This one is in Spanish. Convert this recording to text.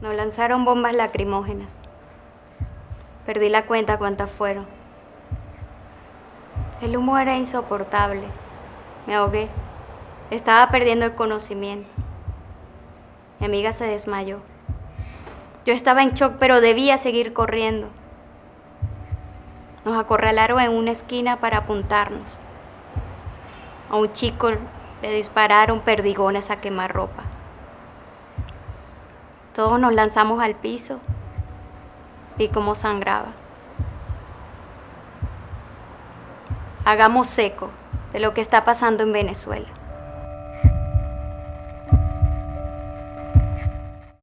Nos lanzaron bombas lacrimógenas. Perdí la cuenta cuántas fueron. El humo era insoportable. Me ahogué. Estaba perdiendo el conocimiento. Mi amiga se desmayó. Yo estaba en shock, pero debía seguir corriendo. Nos acorralaron en una esquina para apuntarnos. A un chico le dispararon perdigones a quemarropa. Todos nos lanzamos al piso. Vi cómo sangraba. Hagamos seco de lo que está pasando en Venezuela.